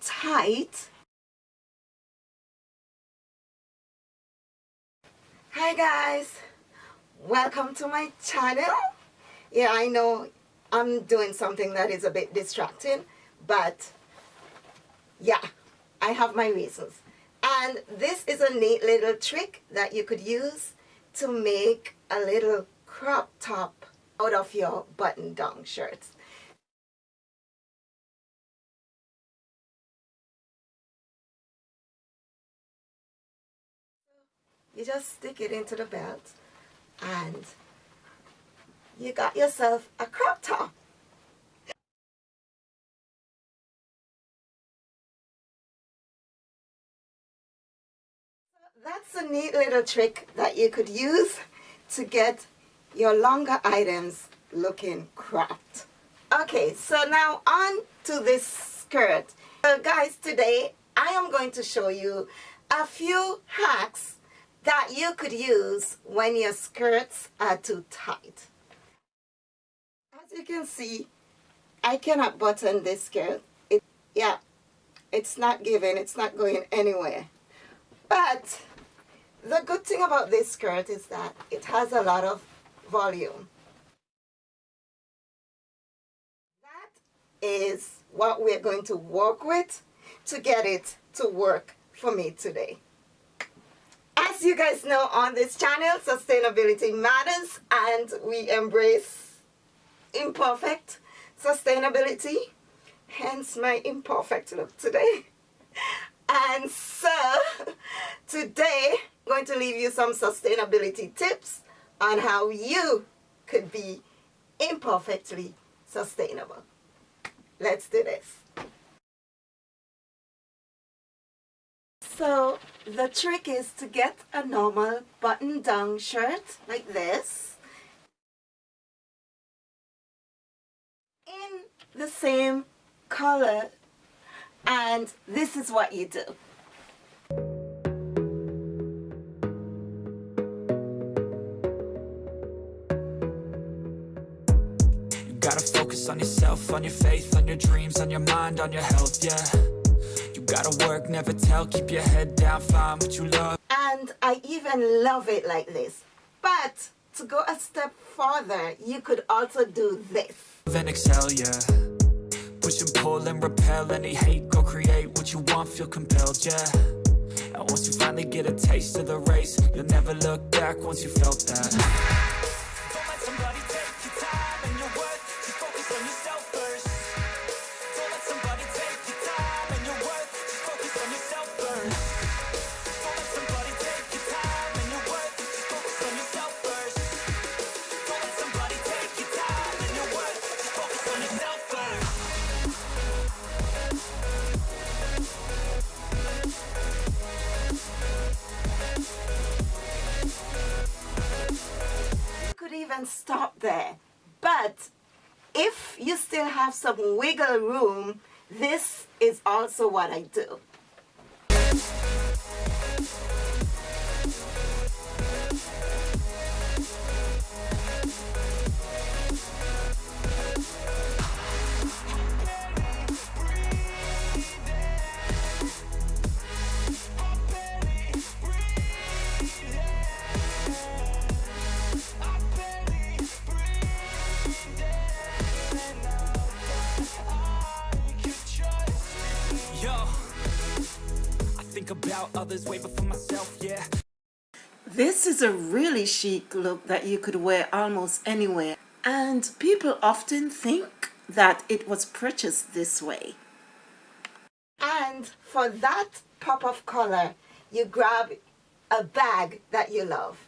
tight. Hi guys, welcome to my channel. Yeah, I know I'm doing something that is a bit distracting, but yeah, I have my reasons. And this is a neat little trick that you could use to make a little crop top out of your button-down shirts. You just stick it into the belt and you got yourself a crop top. That's a neat little trick that you could use to get your longer items looking cropped. Okay, so now on to this skirt. Guys, today I am going to show you a few hacks that you could use when your skirts are too tight. As you can see, I cannot button this skirt. It, yeah, it's not giving, it's not going anywhere. But the good thing about this skirt is that it has a lot of volume. That is what we're going to work with to get it to work for me today. As you guys know on this channel, sustainability matters and we embrace imperfect sustainability, hence my imperfect look today. And so today I'm going to leave you some sustainability tips on how you could be imperfectly sustainable. Let's do this. So the trick is to get a normal button-down shirt like this in the same color and this is what you do. You gotta focus on yourself, on your faith, on your dreams, on your mind, on your health, yeah gotta work, never tell, keep your head down, find what you love And I even love it like this. But to go a step further, you could also do this. Then excel, yeah Push and pull and repel any hate Go create what you want, feel compelled, yeah And once you finally get a taste of the race You'll never look back once you felt that stop there. But if you still have some wiggle room, this is also what I do. Think about others way before myself, yeah. This is a really chic look that you could wear almost anywhere. And people often think that it was purchased this way. And for that pop of color, you grab a bag that you love.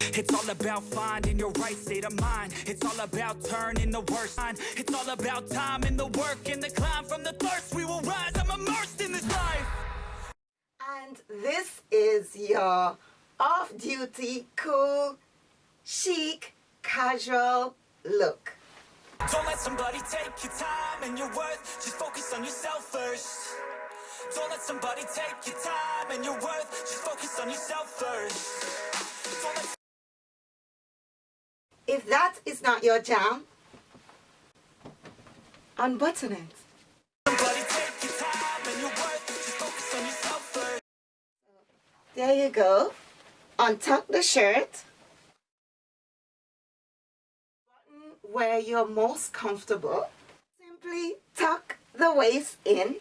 It's all about finding your right state of mind. It's all about turning the worst mind. It's all about time and the work and the climb from the thirst. We will rise. I'm immersed in this life. And this is your off-duty, cool, chic, casual look. Don't let somebody take your time and your worth. Just focus on yourself first. Don't let somebody take your time and your worth. Just focus on yourself first. If that is not your jam, unbutton it. There you go. Untuck the shirt. Button where you're most comfortable. Simply tuck the waist in.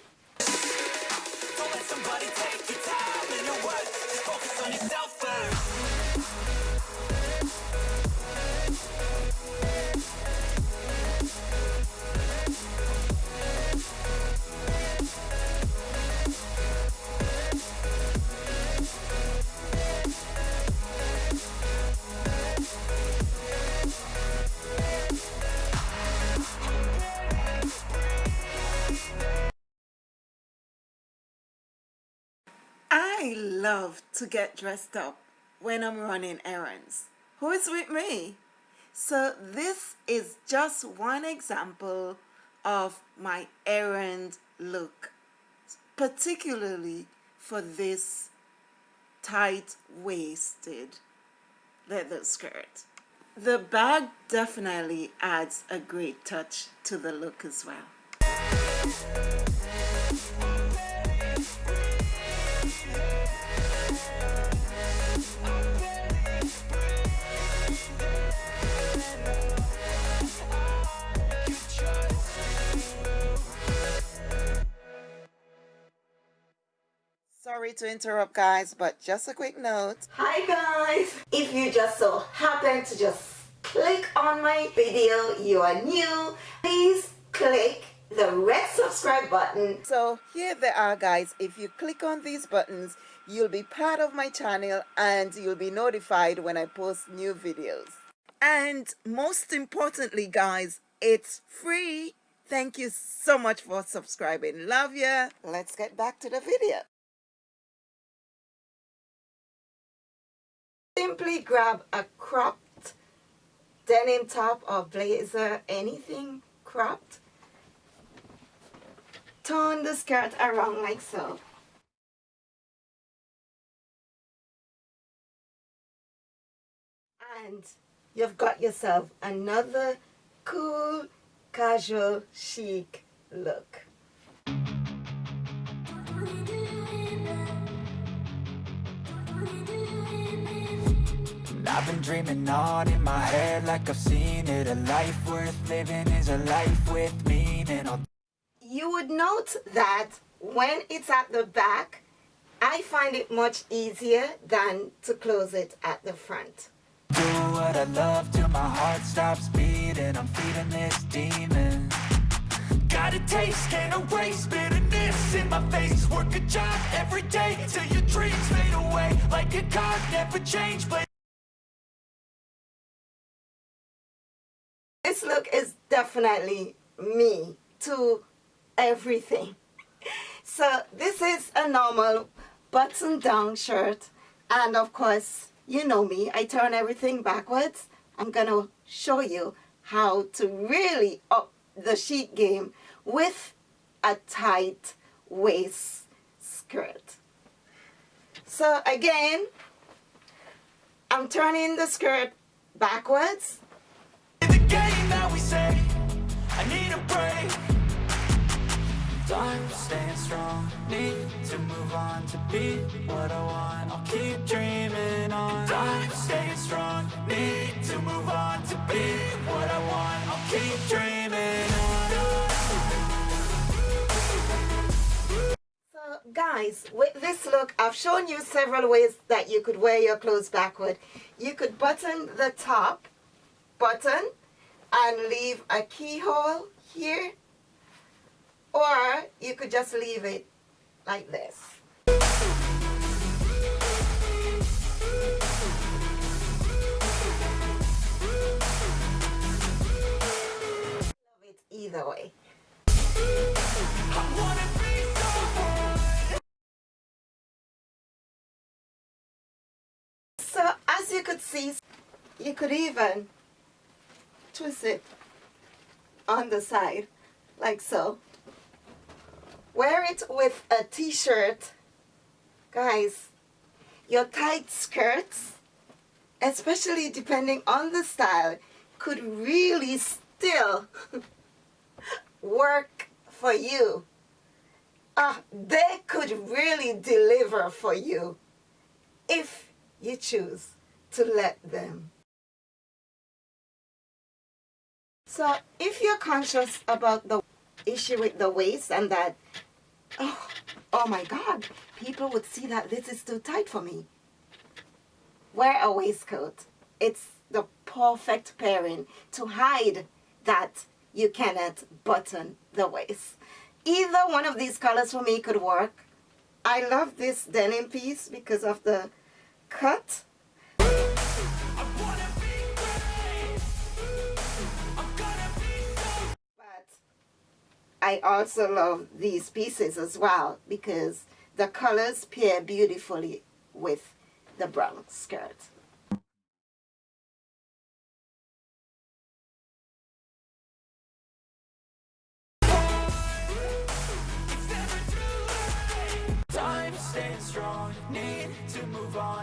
I love to get dressed up when I'm running errands. Who is with me? So this is just one example of my errand look, particularly for this tight-waisted leather skirt. The bag definitely adds a great touch to the look as well. Sorry to interrupt guys, but just a quick note. Hi guys! If you just so happen to just click on my video, you are new, please click the red subscribe button. So here they are guys, if you click on these buttons, you'll be part of my channel and you'll be notified when I post new videos. And most importantly guys, it's free. Thank you so much for subscribing. Love ya. Let's get back to the video. Simply grab a cropped denim top or blazer, anything cropped. Turn the skirt around like so. And you've got yourself another cool, casual, chic look. I've been dreaming on in my head like I've seen it. A life worth living is a life with meaning. You would note that when it's at the back, I find it much easier than to close it at the front. Do what I love till my heart stops beating. I'm feeding this demon. Got a taste, can't erase bitterness in my face. Work a job every day till your dreams fade away. Like a card, never change, This look is definitely me to everything. So this is a normal button down shirt. And of course you know me I turn everything backwards. I'm gonna show you how to really up the chic game with a tight waist skirt. So again I'm turning the skirt backwards I need a break. Time staying strong. Need to move on to be what I want. I'll keep dreaming on. Time staying strong. Need to move on to be what I want. I'll keep dreaming on. So guys, with this look, I've shown you several ways that you could wear your clothes backward. You could button the top button and leave a keyhole here or you could just leave it like this. Love it either way. So as you could see, you could even twist it on the side like so. Wear it with a t-shirt. Guys your tight skirts especially depending on the style could really still work for you. Ah they could really deliver for you if you choose to let them. So if you're conscious about the issue with the waist and that, oh, oh my God, people would see that this is too tight for me. Wear a waistcoat. It's the perfect pairing to hide that you cannot button the waist. Either one of these colors for me could work. I love this denim piece because of the cut. I also love these pieces as well because the colors pair beautifully with the brown skirt.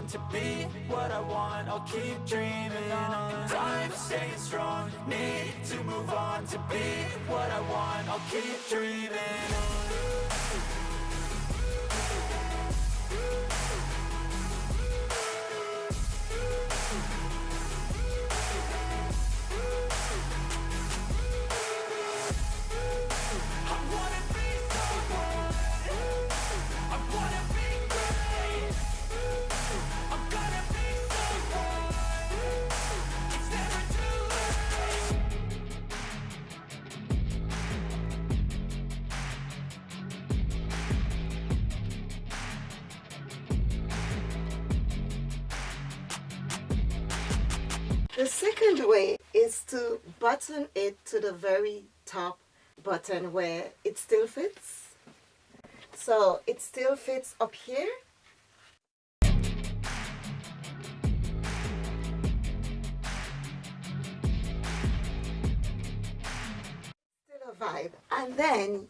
on to be what I want. I'll keep dreaming on staying strong. Need to move on to be what I want. I'll keep dreaming. on The second way is to button it to the very top button where it still fits. So it still fits up here. Still a vibe. And then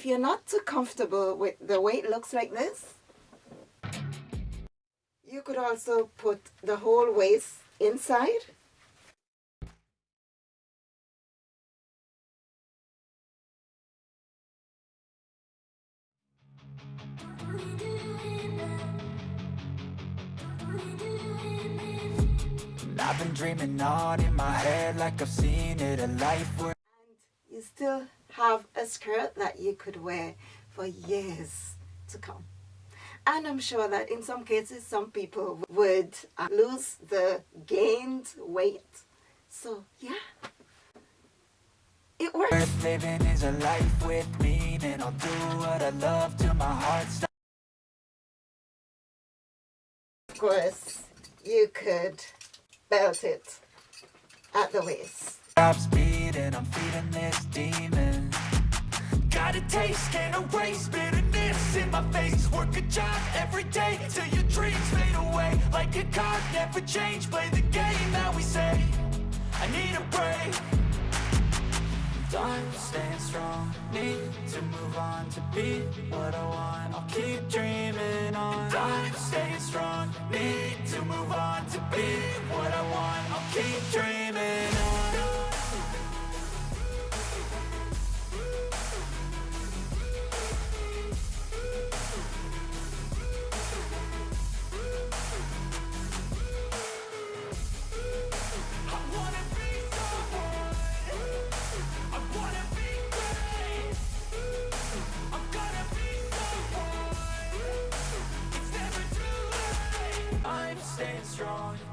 if you're not too comfortable with the way it looks like this, you could also put the whole waist inside I've on in my head like I've seen it A life where And you still have a skirt that you could wear for years to come. And I'm sure that in some cases some people would uh, lose the gained weight. So yeah, it works. Worth living is a life with meaning I'll do what I love till my heart stops Of course, you could belt it at the waist. Stop I'm feeding this demon. Got a taste, can't erase bitterness in my face. Work a job every day till your dreams fade away. Like a card, never change, play the game that we say. I need a break I'm staying strong. Need to move on to be what I want. I'll keep dreaming on. I'm staying strong. Need to move on to be what I want. I'll keep dreaming on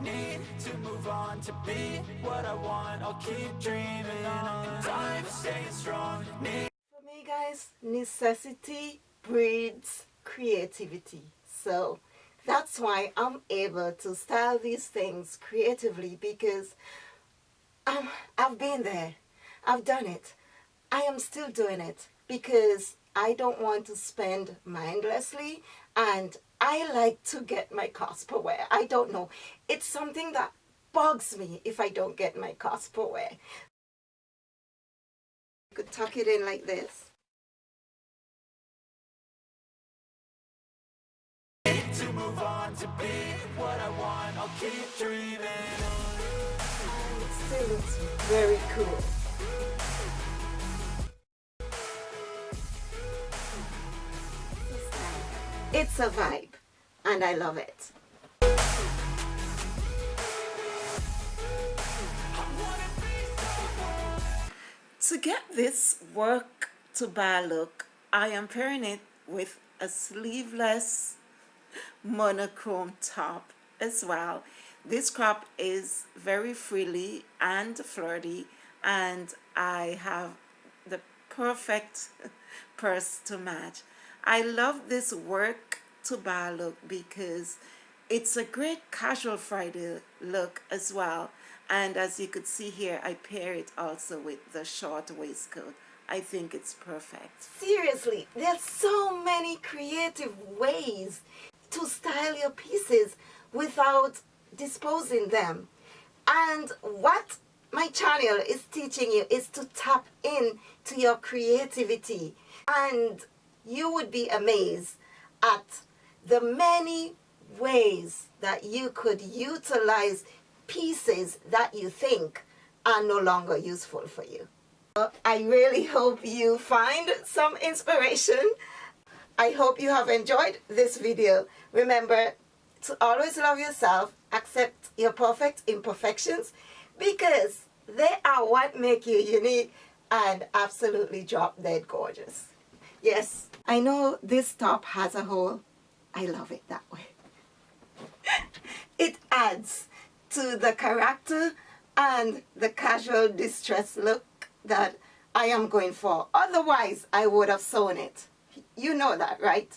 to move on to be what I want I'll keep dreaming on Time staying strong Need For me guys, necessity breeds creativity. So that's why I'm able to style these things creatively because um, I've been there. I've done it. I am still doing it because I don't want to spend mindlessly and I like to get my per wear. I don't know. It's something that bugs me if I don't get my per wear. You could tuck it in like this. To move on to be what I want, I'll keep dreaming it still looks very cool. It's a vibe and I love it. To get this work to bar look, I am pairing it with a sleeveless monochrome top as well. This crop is very frilly and flirty and I have the perfect purse to match. I love this work to bar look because it's a great casual Friday look as well. And as you could see here I pair it also with the short waistcoat. I think it's perfect. Seriously there's so many creative ways to style your pieces without disposing them. And what my channel is teaching you is to tap in to your creativity. And you would be amazed at the many ways that you could utilize pieces that you think are no longer useful for you. I really hope you find some inspiration. I hope you have enjoyed this video. Remember to always love yourself, accept your perfect imperfections because they are what make you unique and absolutely drop dead gorgeous. Yes, I know this top has a hole. I love it that way. it adds to the character and the casual distress look that I am going for. Otherwise, I would have sewn it. You know that, right?